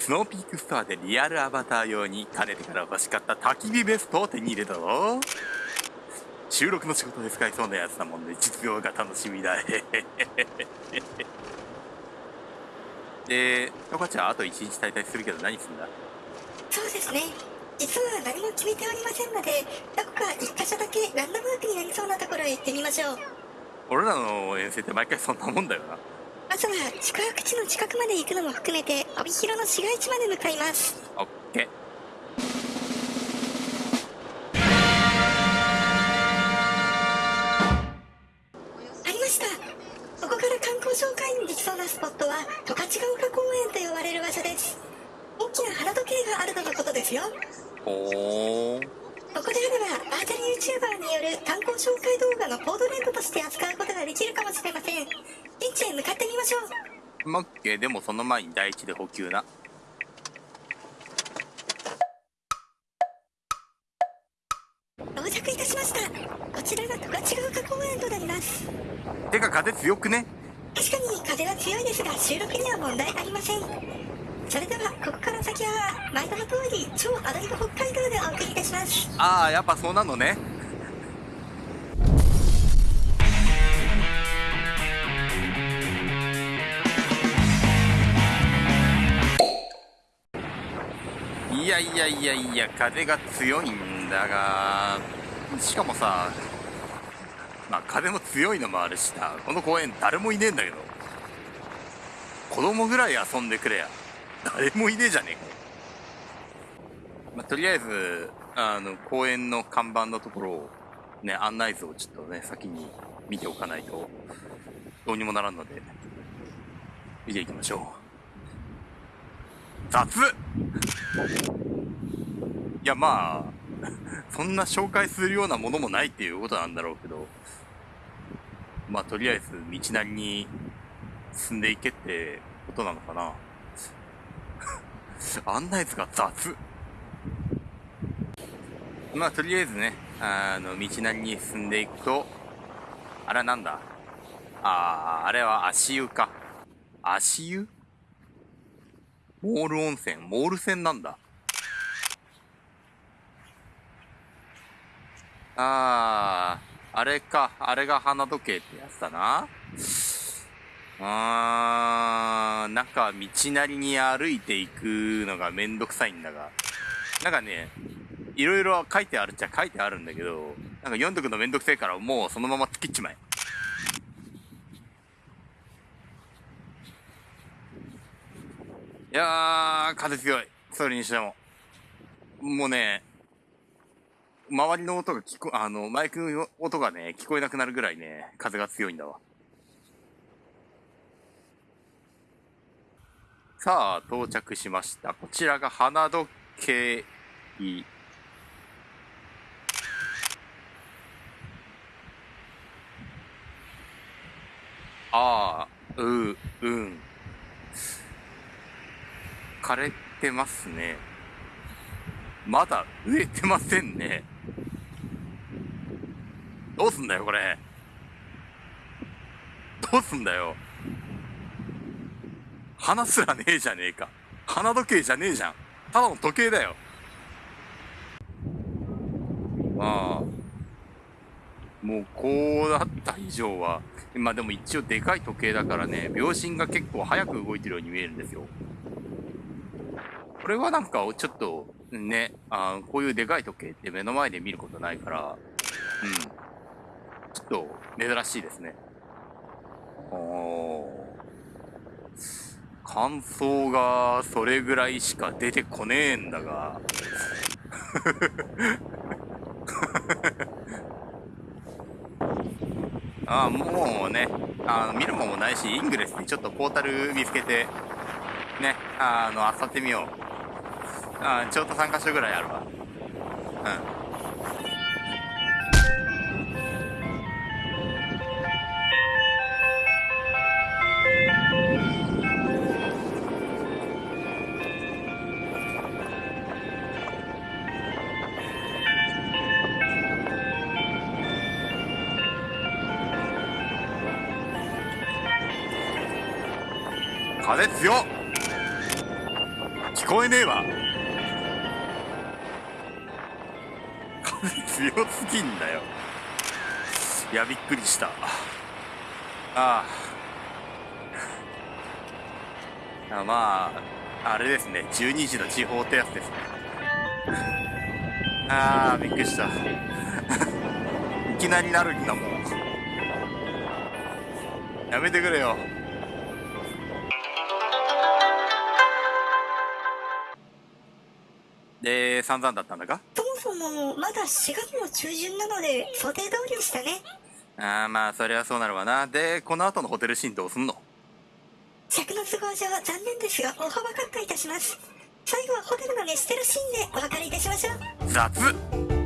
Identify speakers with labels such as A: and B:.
A: スノーピークストアでリアルアバター用にかねてから欲しかった焚き火ベストを手に入れたぞ。収録の仕事で使いそうなやつなもんで実用が楽しみだ。でトカちゃんあと1日滞在するけど何すんだ？
B: そうですね。実は何も決めておりませんのでどこか一箇所だけランドマークになりそうなところへ行ってみましょう。
A: 俺らの遠征って毎回そんなもんだよな
B: まずは宿泊地の近くまで行くのも含めて帯広の市街地まで向かいます。
A: オッケ
B: ありました。ここから観光紹介にできそうなスポットは十勝ヶ丘公園と呼ばれる場所です。大きな花時計があるとのことですよ。
A: ほー。
B: ここであればバーチャル YouTuber による観光紹介動画のコードレートとして扱うことができるかもしれません現地へ向かってみましょう。
A: まオッケー。でもその前に第一で補給な。
B: 到着いたしました。こちらが十勝ヶ丘公園となります。
A: てか風強くね？
B: 確かに風は強いですが収録には問題ありません。それではここから先は毎度の通り超アドリブ北海道でお送りいたします。
A: ああやっぱそうなのねいやいやいやいや風が強いんだがしかもさまあ風も強いのもあるしさこの公園誰もいねえんだけど子供ぐらい遊んでくれや。誰もいねえじゃねえか。まあ、とりあえずあの公園の看板のところをね案内図をちょっとね先に見ておかないとどうにもならんので見ていきましょう。雑。いやまあ そんな紹介するようなものもないっていうことなんだろうけど。まあとりあえず道なりに進んでいけってことなのかな。案内図が雑。まあとりあえずねあの道なりに進んでいくとあれはなんだ？あああれは足湯か。足湯？モール温泉モール泉なんだ。あああれかあれが花時計ってやつだな。あーなんか道なりに歩いていくのがめんどくさいんだが。なんかねいろいろ書いてあるっちゃ書いてあるんだけどなんか読んどくのめんどくせえからもうそのまま突きっちまえ。いやー風強いそれにしてももうね周りの音が聞こあのマイクの音がね聞こえなくなるぐらいね風が強いんだわさあ、到着しました。こちらが花時計。ああ、う、うん。枯れてますね。まだ植えてませんね。どうすんだよ、これ。どうすんだよ。花すらねえじゃねえか。花時計じゃねえじゃん。ただの時計だよ。まあ、もうこうなった以上は、まあでも一応でかい時計だからね、秒針が結構早く動いてるように見えるんですよ。これはなんかちょっとね、あこういうでかい時計って目の前で見ることないから、うん。ちょっと珍しいですね。おー。感想がそれぐらいしか出てこねえんだが ああもうねあの見るもんもないしイングレスにちょっとポータル見つけてねあのあさってみようあちょうど3箇所ぐらいあるわ。うん。風強っ。聞こえねえわ。強すぎんだよ。いやびっくりした。ああ。あまああれですね。12時の地方ってやつですね。ああびっくりした。いきなりなるんだもん。やめてくれよ。で散々だったんだか
B: そもまだ4月の中旬なので想定通りでしたね。
A: ああまあそりゃそうなるわな。でこの後のホテルシーンどうすんの？
B: 尺の都合上は残念ですが大幅カットいたします。最後はホテルの熱してるシーンでお別れいたしましょう。
A: 雑